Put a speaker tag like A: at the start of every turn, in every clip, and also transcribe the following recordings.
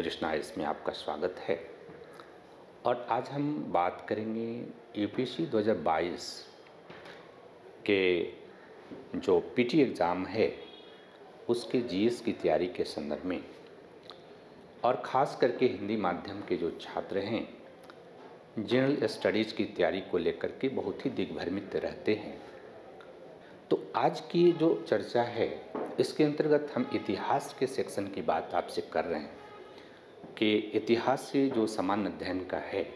A: बाईस इसमें आपका स्वागत है। और आज हम बात करेंगे यूपीएससी 2022 के जो पीटी एग्ज़ाम है, उसके जीएस की तैयारी के संदर्भ में। और ख़ास करके हिंदी माध्यम के जो छात्र हैं जनरल स्टडीज़ की तैयारी को लेकर के बहुत ही दिग्भ्रमित रहते हैं। तो आज की जो चर्चा है, इसके अंतर्गत हम इतिहास के सेक्शन की बात आपसे कर रहे हैं। कि इतिहास से जो सामान्य अध्ययन का है,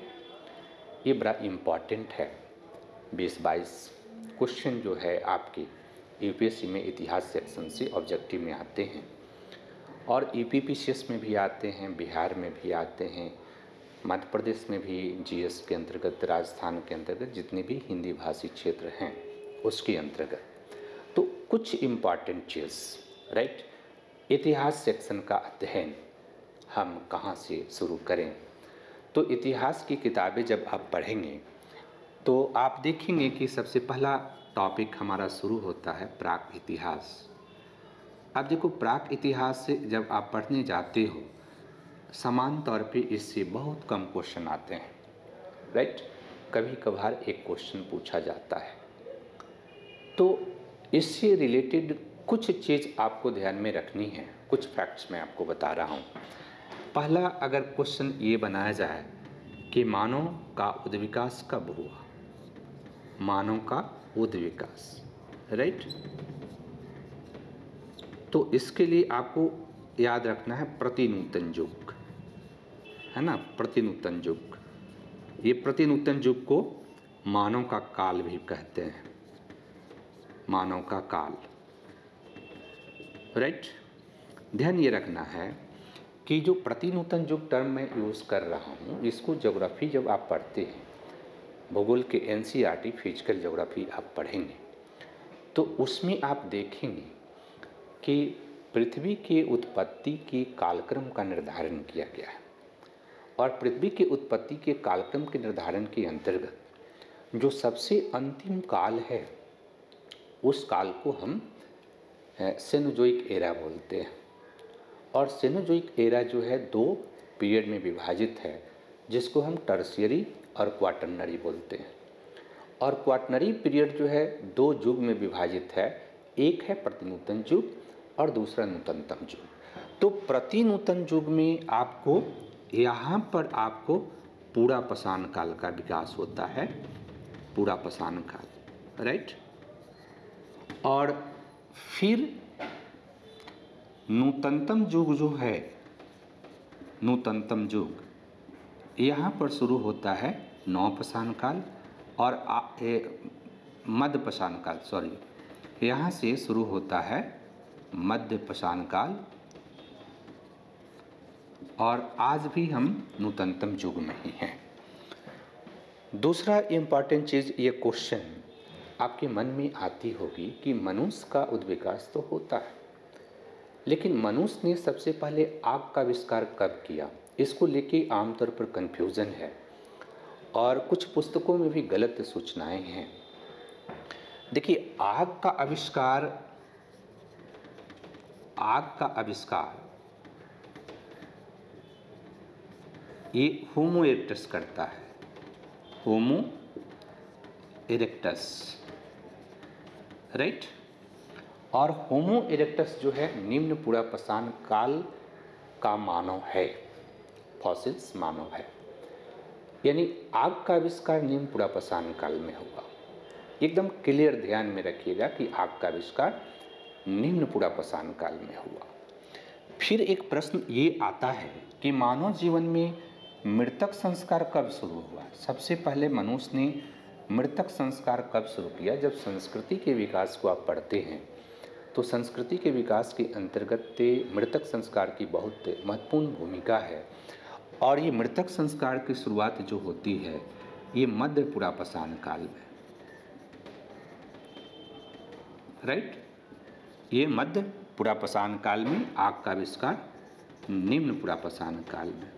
A: ये बड़ा इंपॉर्टेंट है। बीस बाईस क्वेश्चन जो है आपके यूपीएससी में इतिहास सेक्शन से ऑब्जेक्टिव में आते हैं। और यू में भी आते हैं, बिहार में भी आते हैं, मध्य प्रदेश में भी जीएस के अंतर्गत, राजस्थान के अंतर्गत जितने भी हिंदी भाषी क्षेत्र हैं, उसके अंतर्गत। तो कुछ इंपॉर्टेंट चीज़ राइट इतिहास सेक्शन का अध्ययन हम कहाँ से शुरू करें? तो इतिहास की किताबें जब आप पढ़ेंगे तो आप देखेंगे कि सबसे पहला टॉपिक हमारा शुरू होता है प्राक इतिहास। अब देखो, प्राक इतिहास से जब आप पढ़ने जाते हो, समान तौर पे इससे बहुत कम क्वेश्चन आते हैं राइट कभी कभार एक क्वेश्चन पूछा जाता है। तो इससे रिलेटेड कुछ चीज़ आपको ध्यान में रखनी है। कुछ फैक्ट्स मैं आपको बता रहा हूँ। पहला अगर क्वेश्चन ये बनाया जाए कि मानव का उद्विकास कब हुआ? मानव का उद्विकास राइट तो इसके लिए आपको याद रखना है प्रतिनूतन युग, है ना? प्रतिनूतन युग। ये प्रतिनूतन युग को मानव का काल भी कहते हैं। मानव का काल राइट ध्यान ये रखना है कि जो प्रतिनूतन युग टर्म मैं यूज़ कर रहा हूँ, इसको ज्योग्राफी जब आप पढ़ते हैं, भूगोल के एन फ़िज़िकल ज्योग्राफी आप पढ़ेंगे तो उसमें आप देखेंगे कि पृथ्वी के उत्पत्ति के कालक्रम का निर्धारण किया गया है। और पृथ्वी के उत्पत्ति के कालक्रम के निर्धारण के अंतर्गत जो सबसे अंतिम काल है, उस काल को हम सेनोजोइक एरा बोलते हैं। और सेनोजोइक एरा जो है दो पीरियड में विभाजित है, जिसको हम टर्सियरी और क्वाटनरी बोलते हैं। और क्वाटनरी पीरियड जो है दो युग में विभाजित है, एक है प्रतिनूतन युग और दूसरा नूतनतम युग। तो प्रतिनूतन युग में आपको, यहाँ पर आपको पूरा पसान काल का विकास होता है, पूरा पसान काल राइट और फिर नूतनतम युग जो है, नूतनतम युग यहाँ पर शुरू होता है नौपशान काल और मध्य काल सॉरी यहाँ से शुरू होता है मध्य काल और आज भी हम नूतनतम युग में ही हैं। दूसरा इंपॉर्टेंट चीज़, ये क्वेश्चन आपके मन में आती होगी कि मनुष्य का उद्विकास तो होता है। लेकिन मनुष्य ने सबसे पहले आग का आविष्कार कब किया? इसको लेके आमतौर पर कन्फ्यूज़न है। और कुछ पुस्तकों में भी गलत सूचनाएँ हैं। देखिए, आग का आविष्कार, आग का आविष्कार, ये होमो इरेक्टस करता है। होमो इरेक्टस राइट और होमो इरेक्टस जो है, निम्न पूरा पसान काल का मानव है फॉसिल्स मानव है। यानी आग का आविष्कार निम्न पूरा पसान काल में होगा एकदम क्लियर ध्यान में रखिएगा कि आग का आविष्कार निम्न पूरा पसान काल में हुआ। फिर एक प्रश्न ये आता है कि मानव जीवन में मृतक संस्कार कब शुरू हुआ? सबसे पहले मनुष्य ने मृतक संस्कार कब शुरू किया? जब संस्कृति के विकास को आप पढ़ते हैं तो संस्कृति के विकास के अंतर्गत मृतक संस्कार की बहुत महत्वपूर्ण भूमिका है। और ये मृतक संस्कार की शुरुआत जो होती है, ये मध्य पुरापसान काल में। राइट ये मध्य पुरापसान काल में आग का आविष्कार निम्न पुरापसान काल में।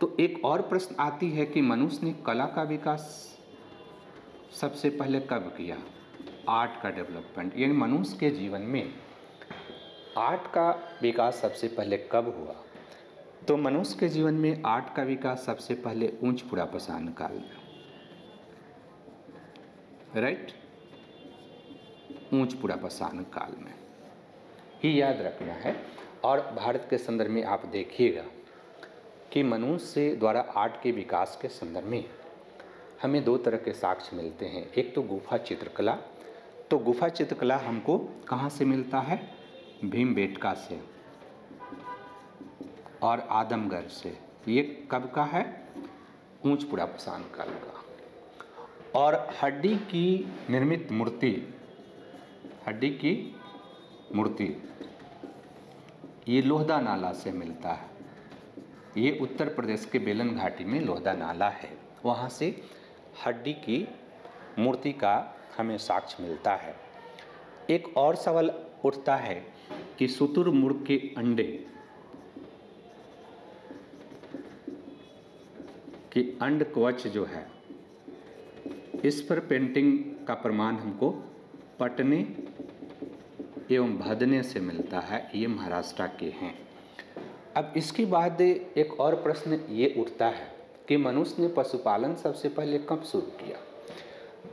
A: तो एक और प्रश्न आती है कि मनुष्य ने कला का विकास सबसे पहले कब किया? आर्ट का डेवलपमेंट, यानी मनुष्य के जीवन में आर्ट का विकास सबसे पहले कब हुआ? तो मनुष्य के जीवन में आर्ट का विकास सबसे पहले ऊंच पुरापसान काल में। राइट ऊंच पुरापसान काल में। ही याद रखना है। और भारत के संदर्भ में आप देखिएगा कि मनुष्य द्वारा आर्ट के विकास के संदर्भ में हमें दो तरह के साक्ष्य मिलते हैं। एक तो गुफा चित्रकला तो गुफा चित्रकला हमको कहाँ से मिलता है? भीम बेटका से। और आदमगढ़ से। ये कब का है? ऊंच पुरापसान काल का। और हड्डी की निर्मित मूर्ति, हड्डी की मूर्ति, ये लोहदा नाला से मिलता है। ये उत्तर प्रदेश के बेलन घाटी में लोहदा नाला है। वहाँ से हड्डी की मूर्ति का हमें साक्ष्य मिलता है। एक और सवाल उठता है कि शुतुरमुर्ग के अंडे कि अंड कवच जो है, इस पर पेंटिंग का प्रमाण हमको पटने एवं भदने से मिलता है, ये महाराष्ट्र के हैं। अब इसके बाद एक और प्रश्न ये उठता है कि मनुष्य ने पशुपालन सबसे पहले कब शुरू किया?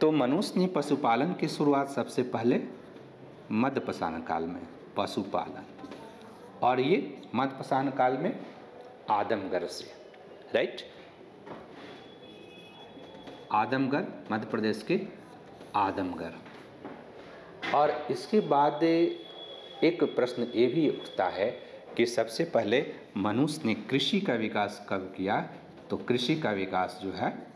A: तो मनुष्य ने पशुपालन की शुरुआत सबसे पहले मध्यपसान काल में, पशुपालन। और ये मध्यपसान काल में आदमगढ़ से राइट आदमगढ़, मध्य प्रदेश के आदमगढ़। और इसके बाद एक प्रश्न ये भी उठता है कि सबसे पहले मनुष्य ने कृषि का विकास कब किया? तो कृषि का विकास जो है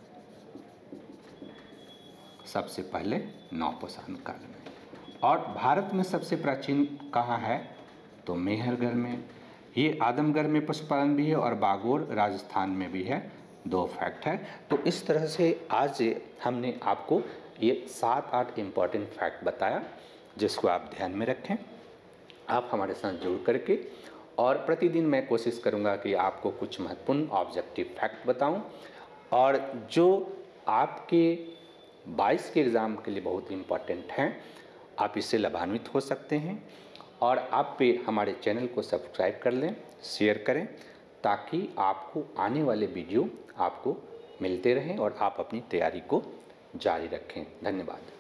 A: सबसे पहले नौपसान काल में। और भारत में सबसे प्राचीन कहाँ है? तो मेहरगढ़ में। ये आदमगढ़ में पशुपालन भी है और बागोर राजस्थान में भी है। दो फैक्ट है। तो इस तरह से आज हमने आपको ये सात, आठ इंपॉर्टेंट फैक्ट बताया, जिसको आप ध्यान में रखें। आप हमारे साथ जुड़ करके और प्रतिदिन मैं कोशिश करूँगा कि आपको कुछ महत्वपूर्ण ऑब्जेक्टिव फैक्ट बताऊँ। और जो आपके 22 के एग्ज़ाम के लिए बहुत इंपॉर्टेंट हैं। आप इससे लाभान्वित हो सकते हैं और आप पे हमारे चैनल को सब्सक्राइब कर लें शेयर करें, ताकि आपको आने वाले वीडियो आपको मिलते रहें और आप अपनी तैयारी को जारी रखें। धन्यवाद।